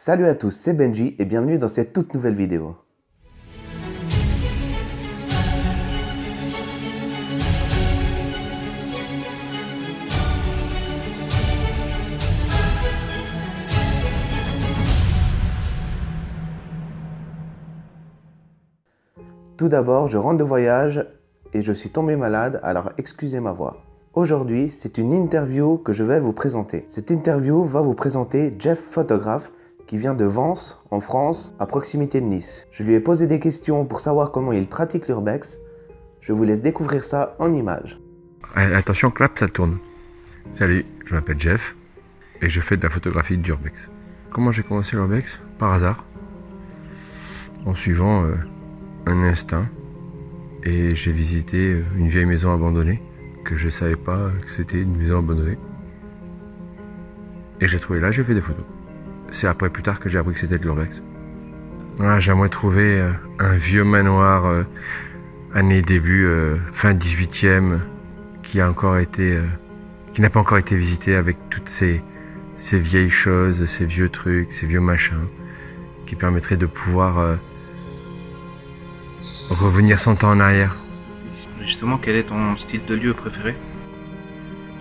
Salut à tous, c'est Benji et bienvenue dans cette toute nouvelle vidéo. Tout d'abord, je rentre de voyage et je suis tombé malade, alors excusez ma voix. Aujourd'hui, c'est une interview que je vais vous présenter. Cette interview va vous présenter Jeff Photographe qui vient de Vence, en France, à proximité de Nice. Je lui ai posé des questions pour savoir comment il pratique l'urbex. Je vous laisse découvrir ça en images. Attention, clap, ça tourne. Salut, je m'appelle Jeff et je fais de la photographie d'urbex. Comment j'ai commencé l'urbex? Par hasard, en suivant euh, un instinct et j'ai visité euh, une vieille maison abandonnée que je savais pas que c'était une maison abandonnée. Et j'ai trouvé là, j'ai fait des photos. C'est après plus tard que j'ai appris que c'était de l'urbex. Ah, J'aimerais trouver euh, un vieux manoir euh, année début, euh, fin 18e, qui a encore été, qui n'a pas encore été visité avec toutes ces, ces vieilles choses, ces vieux trucs, ces vieux machins, qui permettraient de pouvoir revenir 100 ans en arrière. Justement, quel est ton style de lieu préféré?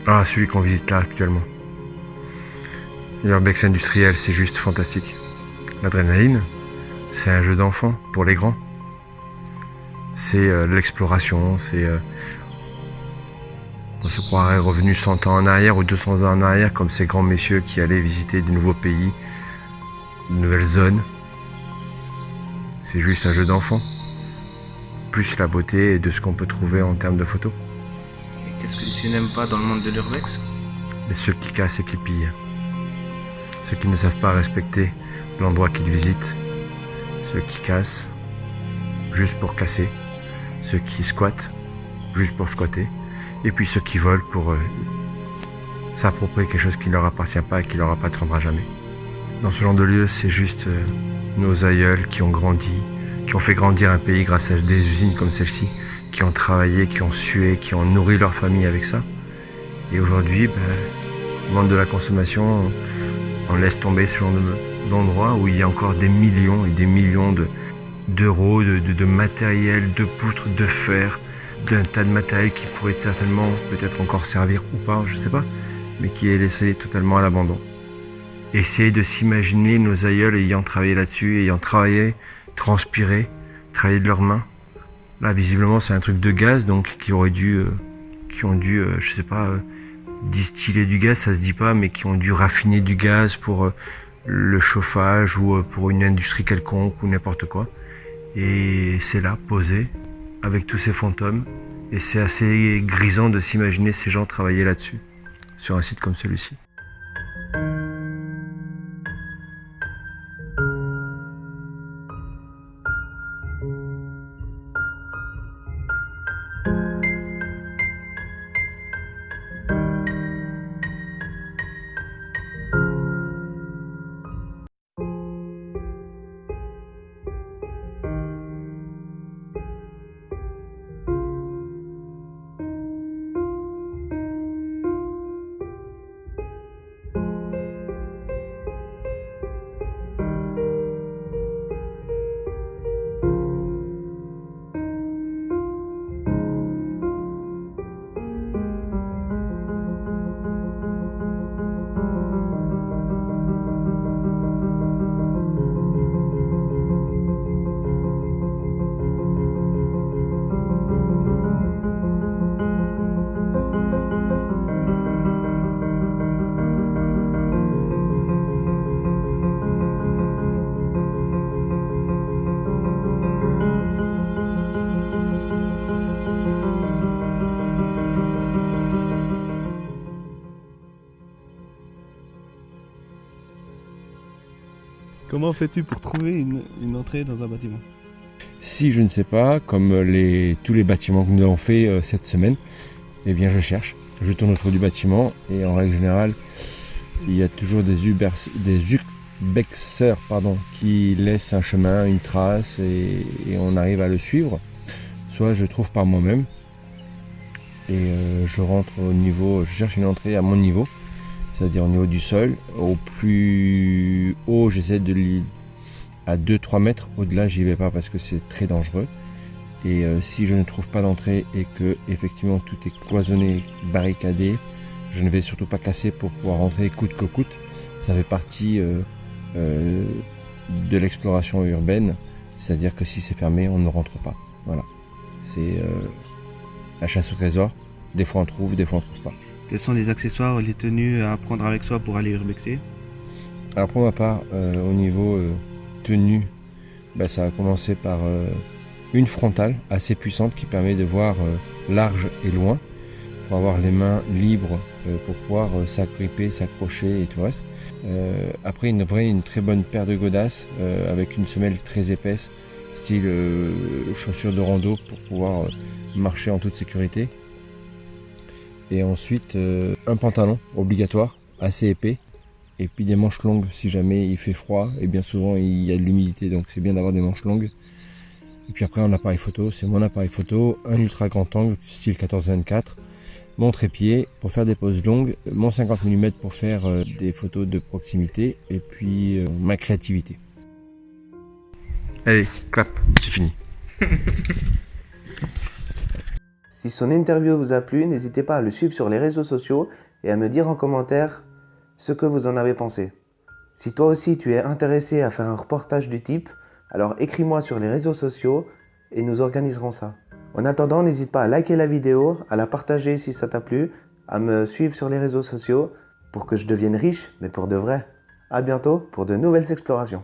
Ah, celui qu'on visite là actuellement. L'urbex industriel, c'est juste fantastique. L'adrénaline, c'est un jeu d'enfant pour les grands. C'est euh, l'exploration, c'est... Euh, on se croirait revenu 100 ans en arrière ou 200 ans en arrière comme ces grands messieurs qui allaient visiter de nouveaux pays, de nouvelles zones. C'est juste un jeu d'enfant. Plus la beauté de ce qu'on peut trouver en termes de photos. Qu'est-ce que tu n'aimes pas dans le monde de l'urbex? Les ceux qui cassent et qui pillent ceux qui ne savent pas respecter l'endroit qu'ils visitent, ceux qui cassent juste pour casser, ceux qui squattent juste pour squatter, et puis ceux qui volent pour euh, s'approprier quelque chose qui ne leur appartient pas et qui leur appartiendra jamais. Dans ce genre de lieu, c'est juste euh, nos aïeuls qui ont grandi, qui ont fait grandir un pays grâce à des usines comme celle-ci, qui ont travaillé, qui ont sué, qui ont nourri leur famille avec ça. Et aujourd'hui, ben, monde de la consommation, on laisse tomber ce genre d'endroit où il y a encore des millions et des millions d'euros, de, de, matériel, de poutres, de fer, d'un tas de matériel qui pourrait certainement peut-être encore servir ou pas, je sais pas, mais qui est laissé totalement à l'abandon. Essayez de s'imaginer nos aïeuls ayant travaillé là-dessus, ayant travaillé, transpiré, travaillé de leurs mains. Là, visiblement, c'est un truc de gaz, donc qui aurait dû, euh, qui ont dû, euh, je sais pas, euh, distiller du gaz, ça se dit pas, mais qui ont dû raffiner du gaz pour euh, le chauffage ou euh, pour une industrie quelconque ou n'importe quoi. Et c'est là, posé, avec tous ces fantômes. Et c'est assez grisant de s'imaginer ces gens travailler là-dessus, sur un site comme celui-ci. Comment fais-tu pour trouver une, entrée dans un bâtiment? Si je ne sais pas, comme tous les bâtiments que nous avons fait euh, cette semaine, eh bien je cherche. Je tourne autour du bâtiment et en règle générale, il y a toujours des, Uber, des urbexeurs pardon, qui laissent un chemin, une trace et, on arrive à le suivre. Soit je trouve par moi-même et euh, je rentre au niveau, je cherche une entrée à mon niveau. c'est-à-dire au niveau du sol. Au plus j'essaie de lui à 2-3 mètres. Au-delà, j'y vais pas parce que c'est très dangereux. Et euh, si je ne trouve pas d'entrée et que effectivement tout est cloisonné, barricadé, je ne vais surtout pas casser pour pouvoir rentrer coûte que coûte. Ça fait partie euh, euh, de l'exploration urbaine, c'est-à-dire que si c'est fermé, on ne rentre pas. Voilà. C'est la chasse au trésor. Des fois on trouve, des fois on trouve pas. Quels sont les accessoires, les tenues à prendre avec soi pour aller urbexer Alors pour ma part, au niveau tenue, bah, ça a commencé par une frontale assez puissante qui permet de voir large et loin pour avoir les mains libres euh, pour pouvoir euh, s'agripper, s'accrocher et tout le reste. Euh, après une vraie, une très bonne paire de godasses avec une semelle très épaisse, style chaussures de rando pour pouvoir marcher en toute sécurité. Et ensuite un pantalon obligatoire, assez épais, et puis des manches longues si jamais il fait froid et bien souvent il y a de l'humidité donc c'est bien d'avoir des manches longues et puis après un appareil photo c'est mon appareil photo un ultra grand angle style 14-24 mon trépied pour faire des poses longues, mon 50 mm pour faire euh, des photos de proximité et puis euh, ma créativité. Allez, clap, c'est fini. si son interview vous a plu, n'hésitez pas à le suivre sur les réseaux sociaux et à me dire en commentaire ce que vous en avez pensé. Si toi aussi tu es intéressé à faire un reportage du type, alors écris-moi sur les réseaux sociaux et nous organiserons ça. En attendant, n'hésite pas à liker la vidéo, à la partager si ça t'a plu, à me suivre sur les réseaux sociaux pour que je devienne riche, mais pour de vrai. A bientôt pour de nouvelles explorations.